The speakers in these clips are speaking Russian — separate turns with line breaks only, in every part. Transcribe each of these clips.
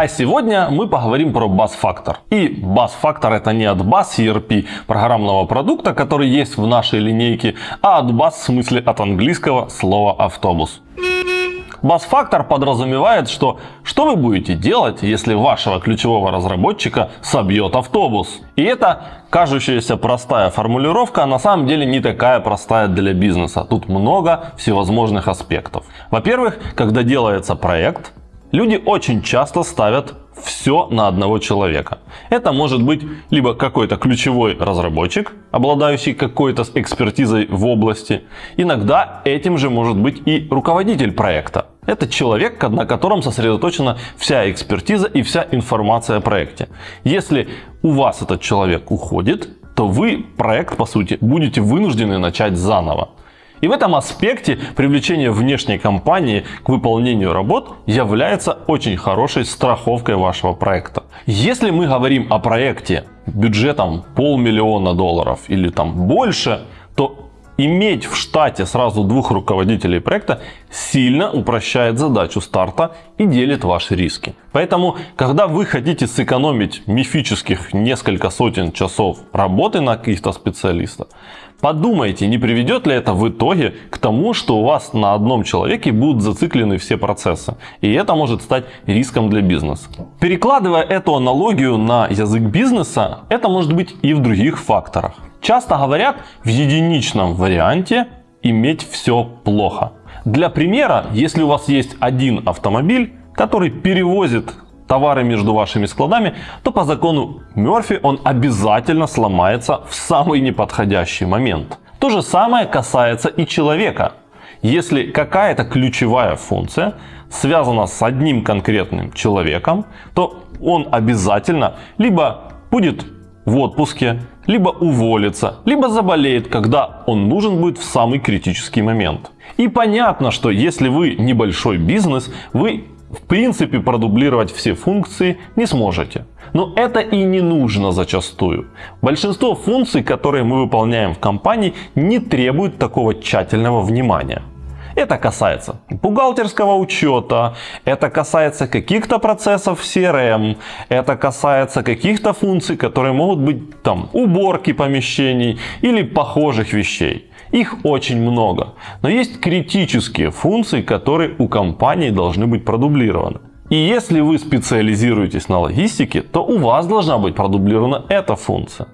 А сегодня мы поговорим про бас-фактор. И бас-фактор это не от бас ERP программного продукта, который есть в нашей линейке, а от бас в смысле от английского слова автобус. Бас-фактор подразумевает, что что вы будете делать, если вашего ключевого разработчика собьет автобус. И это кажущаяся простая формулировка, а на самом деле не такая простая для бизнеса. Тут много всевозможных аспектов. Во-первых, когда делается проект, люди очень часто ставят все на одного человека. Это может быть либо какой-то ключевой разработчик, обладающий какой-то экспертизой в области. Иногда этим же может быть и руководитель проекта. Это человек, на котором сосредоточена вся экспертиза и вся информация о проекте. Если у вас этот человек уходит, то вы проект, по сути, будете вынуждены начать заново. И в этом аспекте привлечение внешней компании к выполнению работ является очень хорошей страховкой вашего проекта. Если мы говорим о проекте бюджетом полмиллиона долларов или там больше, то иметь в штате сразу двух руководителей проекта сильно упрощает задачу старта и делит ваши риски. Поэтому, когда вы хотите сэкономить мифических несколько сотен часов работы на каких-то специалистов, подумайте, не приведет ли это в итоге к тому, что у вас на одном человеке будут зациклены все процессы. И это может стать риском для бизнеса. Перекладывая эту аналогию на язык бизнеса, это может быть и в других факторах. Часто говорят в единичном варианте иметь все плохо. Для примера, если у вас есть один автомобиль, который перевозит товары между вашими складами, то по закону Мерфи он обязательно сломается в самый неподходящий момент. То же самое касается и человека. Если какая-то ключевая функция связана с одним конкретным человеком, то он обязательно либо будет в отпуске, либо уволится, либо заболеет, когда он нужен будет в самый критический момент. И понятно, что если вы небольшой бизнес, вы в принципе продублировать все функции не сможете. Но это и не нужно зачастую. Большинство функций, которые мы выполняем в компании, не требуют такого тщательного внимания. Это касается бухгалтерского учета, это касается каких-то процессов в CRM, это касается каких-то функций, которые могут быть там уборки помещений или похожих вещей. Их очень много. Но есть критические функции, которые у компании должны быть продублированы. И если вы специализируетесь на логистике, то у вас должна быть продублирована эта функция.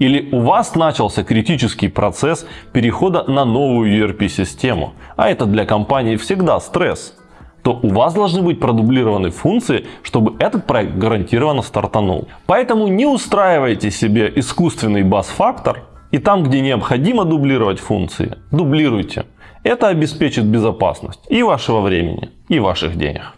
Или у вас начался критический процесс перехода на новую ERP-систему, а это для компании всегда стресс, то у вас должны быть продублированы функции, чтобы этот проект гарантированно стартанул. Поэтому не устраивайте себе искусственный бас-фактор, и там, где необходимо дублировать функции, дублируйте. Это обеспечит безопасность и вашего времени, и ваших денег.